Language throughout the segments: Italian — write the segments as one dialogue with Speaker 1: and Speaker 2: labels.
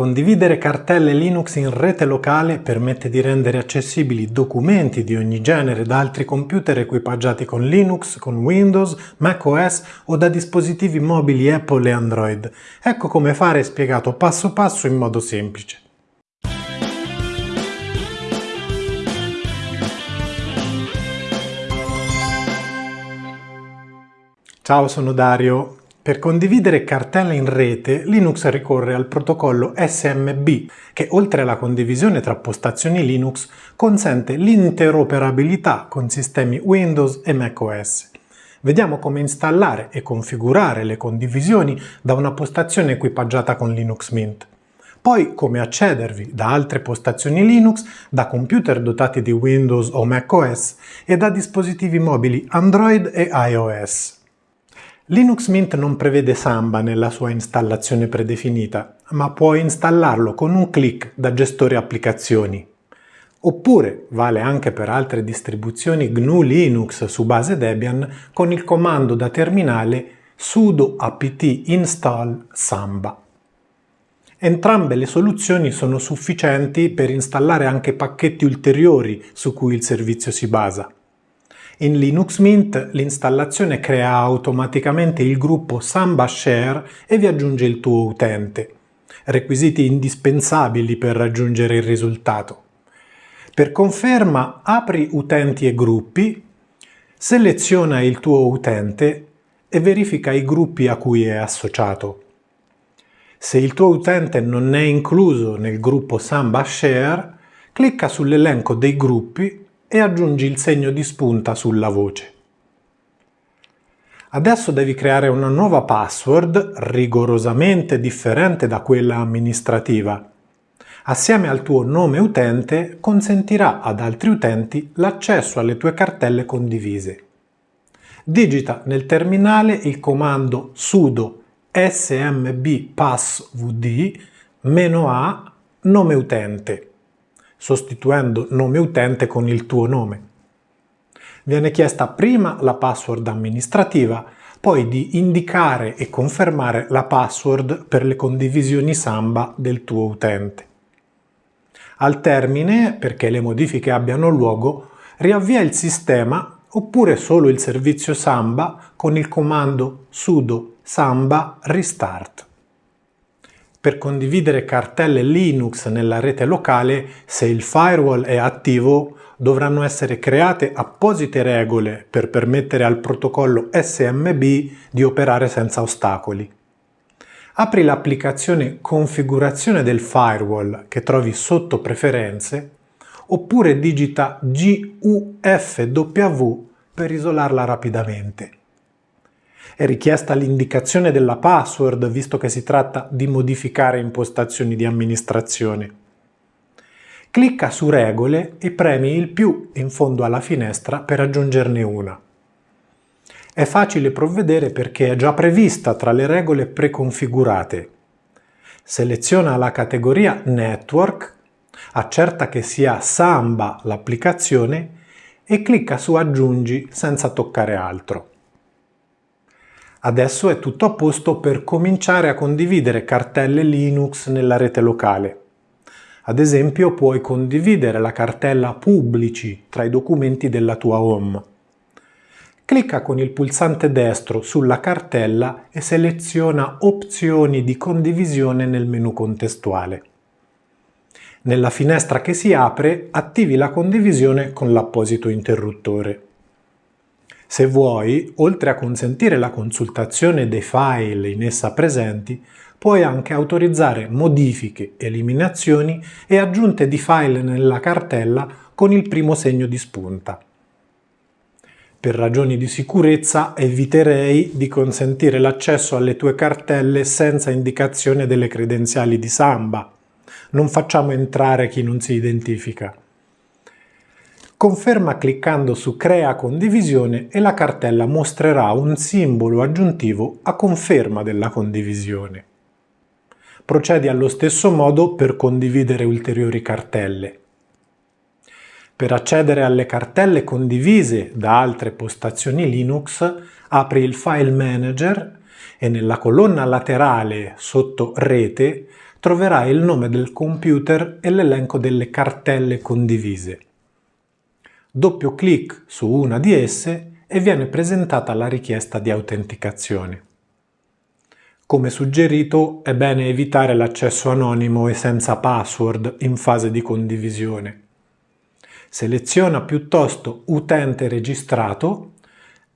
Speaker 1: Condividere cartelle Linux in rete locale permette di rendere accessibili documenti di ogni genere da altri computer equipaggiati con Linux, con Windows, macOS o da dispositivi mobili Apple e Android. Ecco come fare spiegato passo passo in modo semplice. Ciao, sono Dario. Per condividere cartelle in rete, Linux ricorre al protocollo SMB, che oltre alla condivisione tra postazioni Linux, consente l'interoperabilità con sistemi Windows e macOS. Vediamo come installare e configurare le condivisioni da una postazione equipaggiata con Linux Mint. Poi come accedervi da altre postazioni Linux, da computer dotati di Windows o macOS e da dispositivi mobili Android e iOS. Linux Mint non prevede Samba nella sua installazione predefinita, ma puoi installarlo con un clic da gestore applicazioni. Oppure vale anche per altre distribuzioni GNU Linux su base Debian con il comando da terminale sudo apt install samba. Entrambe le soluzioni sono sufficienti per installare anche pacchetti ulteriori su cui il servizio si basa. In Linux Mint l'installazione crea automaticamente il gruppo Samba Share e vi aggiunge il tuo utente, requisiti indispensabili per raggiungere il risultato. Per conferma apri utenti e gruppi, seleziona il tuo utente e verifica i gruppi a cui è associato. Se il tuo utente non è incluso nel gruppo Samba Share, clicca sull'elenco dei gruppi e aggiungi il segno di spunta sulla voce. Adesso devi creare una nuova password rigorosamente differente da quella amministrativa. Assieme al tuo nome utente consentirà ad altri utenti l'accesso alle tue cartelle condivise. Digita nel terminale il comando sudo smb passvd -a nome utente sostituendo nome utente con il tuo nome. Viene chiesta prima la password amministrativa, poi di indicare e confermare la password per le condivisioni Samba del tuo utente. Al termine, perché le modifiche abbiano luogo, riavvia il sistema oppure solo il servizio Samba con il comando sudo samba restart. Per condividere cartelle Linux nella rete locale, se il firewall è attivo, dovranno essere create apposite regole per permettere al protocollo SMB di operare senza ostacoli. Apri l'applicazione Configurazione del firewall che trovi sotto Preferenze oppure digita GUFW per isolarla rapidamente. È richiesta l'indicazione della password visto che si tratta di modificare impostazioni di amministrazione. Clicca su Regole e premi il più in fondo alla finestra per aggiungerne una. È facile provvedere perché è già prevista tra le regole preconfigurate. Seleziona la categoria Network, accerta che sia Samba l'applicazione e clicca su Aggiungi senza toccare altro. Adesso è tutto a posto per cominciare a condividere cartelle Linux nella rete locale. Ad esempio puoi condividere la cartella Pubblici tra i documenti della tua home. Clicca con il pulsante destro sulla cartella e seleziona Opzioni di condivisione nel menu contestuale. Nella finestra che si apre attivi la condivisione con l'apposito interruttore. Se vuoi, oltre a consentire la consultazione dei file in essa presenti, puoi anche autorizzare modifiche, eliminazioni e aggiunte di file nella cartella con il primo segno di spunta. Per ragioni di sicurezza eviterei di consentire l'accesso alle tue cartelle senza indicazione delle credenziali di Samba. Non facciamo entrare chi non si identifica. Conferma cliccando su Crea condivisione e la cartella mostrerà un simbolo aggiuntivo a conferma della condivisione. Procedi allo stesso modo per condividere ulteriori cartelle. Per accedere alle cartelle condivise da altre postazioni Linux, apri il File Manager e nella colonna laterale sotto Rete troverai il nome del computer e l'elenco delle cartelle condivise. Doppio clic su una di esse e viene presentata la richiesta di autenticazione. Come suggerito è bene evitare l'accesso anonimo e senza password in fase di condivisione. Seleziona piuttosto utente registrato,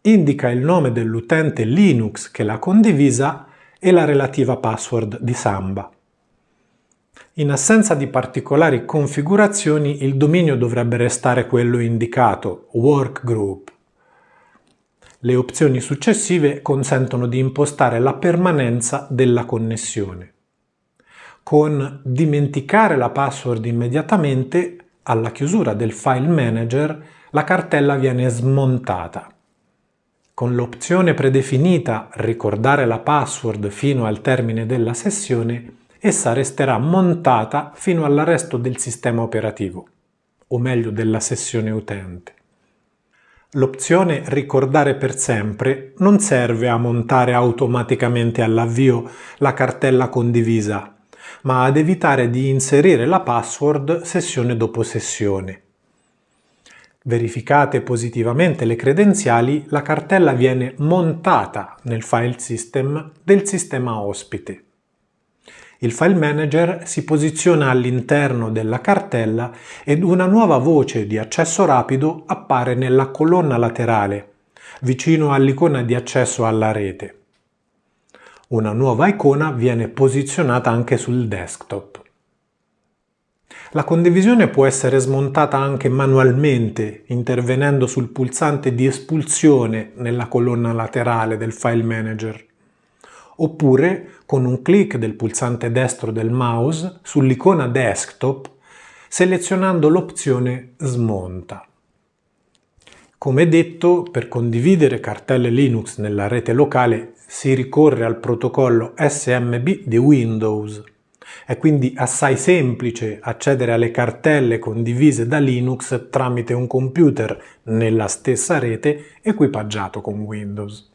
Speaker 1: indica il nome dell'utente Linux che l'ha condivisa e la relativa password di Samba. In assenza di particolari configurazioni il dominio dovrebbe restare quello indicato, Workgroup. Le opzioni successive consentono di impostare la permanenza della connessione. Con dimenticare la password immediatamente, alla chiusura del file manager, la cartella viene smontata. Con l'opzione predefinita ricordare la password fino al termine della sessione, essa resterà montata fino all'arresto del sistema operativo, o meglio della sessione utente. L'opzione Ricordare per sempre non serve a montare automaticamente all'avvio la cartella condivisa, ma ad evitare di inserire la password sessione dopo sessione. Verificate positivamente le credenziali, la cartella viene montata nel file system del sistema ospite. Il file manager si posiziona all'interno della cartella ed una nuova voce di accesso rapido appare nella colonna laterale, vicino all'icona di accesso alla rete. Una nuova icona viene posizionata anche sul desktop. La condivisione può essere smontata anche manualmente intervenendo sul pulsante di espulsione nella colonna laterale del file manager oppure con un clic del pulsante destro del mouse sull'icona desktop selezionando l'opzione Smonta. Come detto, per condividere cartelle Linux nella rete locale si ricorre al protocollo SMB di Windows. È quindi assai semplice accedere alle cartelle condivise da Linux tramite un computer nella stessa rete equipaggiato con Windows.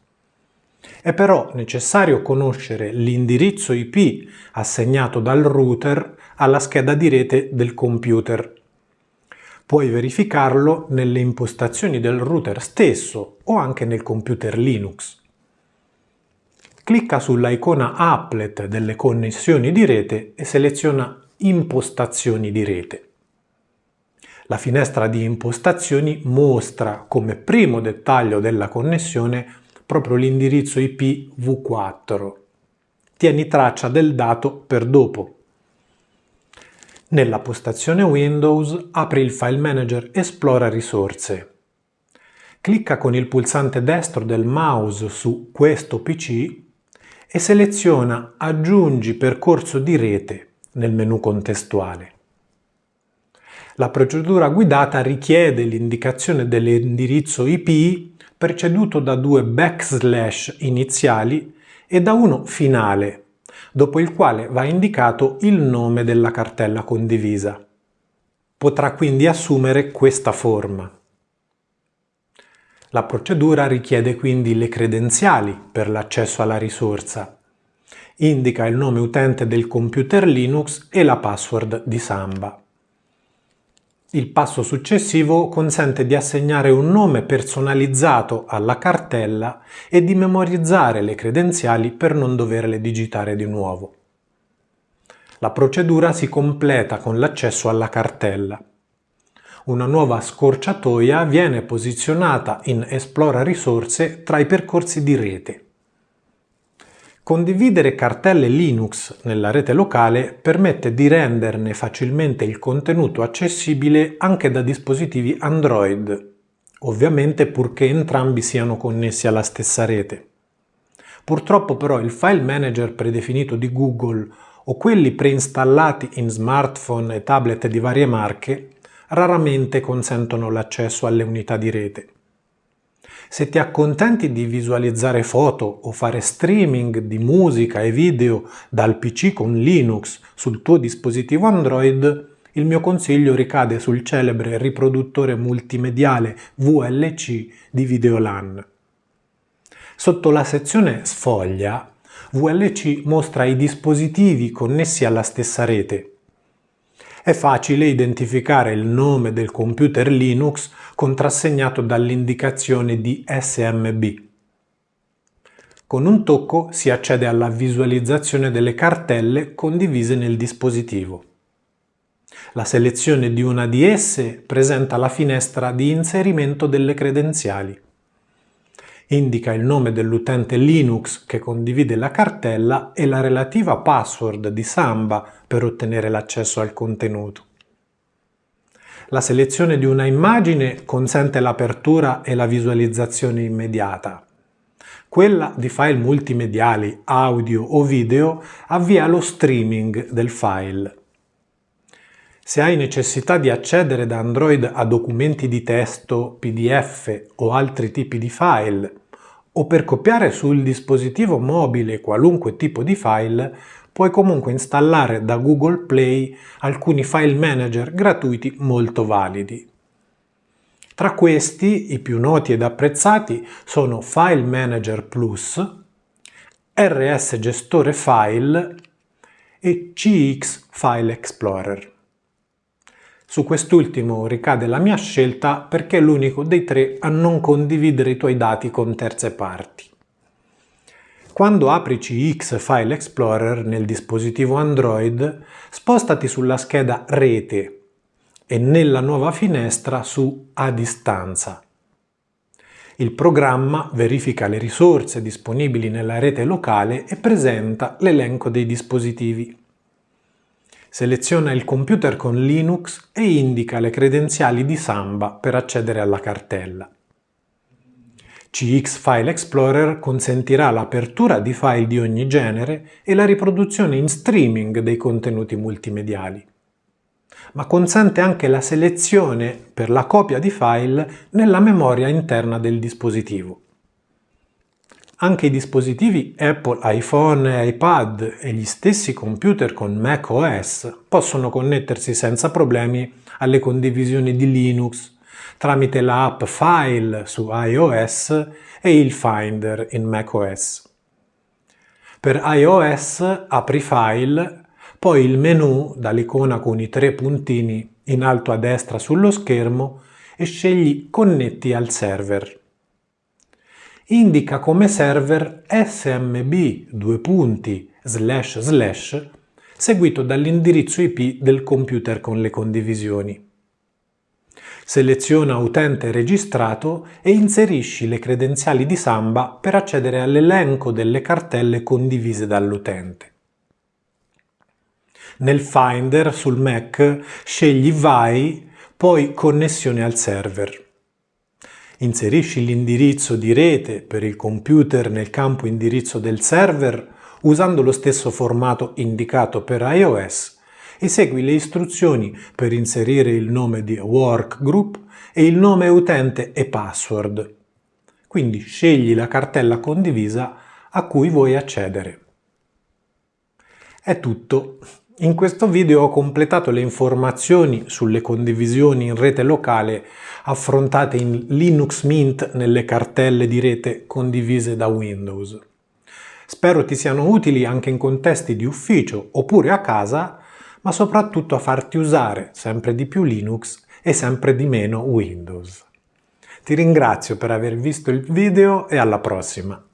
Speaker 1: È però necessario conoscere l'indirizzo IP assegnato dal router alla scheda di rete del computer. Puoi verificarlo nelle impostazioni del router stesso o anche nel computer Linux. Clicca sulla icona Applet delle connessioni di rete e seleziona Impostazioni di rete. La finestra di impostazioni mostra come primo dettaglio della connessione proprio l'indirizzo IP v4. Tieni traccia del dato per dopo. Nella postazione Windows apri il file manager Esplora risorse. Clicca con il pulsante destro del mouse su questo PC e seleziona Aggiungi percorso di rete nel menu contestuale. La procedura guidata richiede l'indicazione dell'indirizzo IP preceduto da due backslash iniziali e da uno finale, dopo il quale va indicato il nome della cartella condivisa. Potrà quindi assumere questa forma. La procedura richiede quindi le credenziali per l'accesso alla risorsa. Indica il nome utente del computer Linux e la password di Samba. Il passo successivo consente di assegnare un nome personalizzato alla cartella e di memorizzare le credenziali per non doverle digitare di nuovo. La procedura si completa con l'accesso alla cartella. Una nuova scorciatoia viene posizionata in Esplora risorse tra i percorsi di rete. Condividere cartelle Linux nella rete locale permette di renderne facilmente il contenuto accessibile anche da dispositivi Android, ovviamente purché entrambi siano connessi alla stessa rete. Purtroppo però il file manager predefinito di Google o quelli preinstallati in smartphone e tablet di varie marche raramente consentono l'accesso alle unità di rete. Se ti accontenti di visualizzare foto o fare streaming di musica e video dal PC con Linux sul tuo dispositivo Android, il mio consiglio ricade sul celebre riproduttore multimediale VLC di Videolan. Sotto la sezione Sfoglia VLC mostra i dispositivi connessi alla stessa rete. È facile identificare il nome del computer Linux contrassegnato dall'indicazione di SMB. Con un tocco si accede alla visualizzazione delle cartelle condivise nel dispositivo. La selezione di una di esse presenta la finestra di inserimento delle credenziali. Indica il nome dell'utente Linux che condivide la cartella e la relativa password di Samba per ottenere l'accesso al contenuto. La selezione di una immagine consente l'apertura e la visualizzazione immediata. Quella di file multimediali, audio o video avvia lo streaming del file. Se hai necessità di accedere da Android a documenti di testo, PDF o altri tipi di file, o per copiare sul dispositivo mobile qualunque tipo di file, puoi comunque installare da Google Play alcuni file manager gratuiti molto validi. Tra questi, i più noti ed apprezzati sono File Manager Plus, RS Gestore File e CX File Explorer. Su quest'ultimo ricade la mia scelta perché è l'unico dei tre a non condividere i tuoi dati con terze parti. Quando apri CX File Explorer nel dispositivo Android, spostati sulla scheda Rete e nella nuova finestra su A distanza. Il programma verifica le risorse disponibili nella rete locale e presenta l'elenco dei dispositivi. Seleziona il computer con Linux e indica le credenziali di Samba per accedere alla cartella. CX File Explorer consentirà l'apertura di file di ogni genere e la riproduzione in streaming dei contenuti multimediali ma consente anche la selezione per la copia di file nella memoria interna del dispositivo. Anche i dispositivi Apple iPhone e iPad e gli stessi computer con macOS possono connettersi senza problemi alle condivisioni di Linux tramite la app File su iOS e il Finder in macOS. Per iOS apri File poi il menu dall'icona con i tre puntini in alto a destra sullo schermo e scegli Connetti al server. Indica come server smb due punti slash slash seguito dall'indirizzo IP del computer con le condivisioni. Seleziona utente registrato e inserisci le credenziali di Samba per accedere all'elenco delle cartelle condivise dall'utente. Nel Finder sul Mac scegli Vai, poi Connessione al server. Inserisci l'indirizzo di rete per il computer nel campo indirizzo del server usando lo stesso formato indicato per iOS e segui le istruzioni per inserire il nome di workgroup e il nome utente e password. Quindi scegli la cartella condivisa a cui vuoi accedere. È tutto. In questo video ho completato le informazioni sulle condivisioni in rete locale affrontate in Linux Mint nelle cartelle di rete condivise da Windows. Spero ti siano utili anche in contesti di ufficio oppure a casa, ma soprattutto a farti usare sempre di più Linux e sempre di meno Windows. Ti ringrazio per aver visto il video e alla prossima!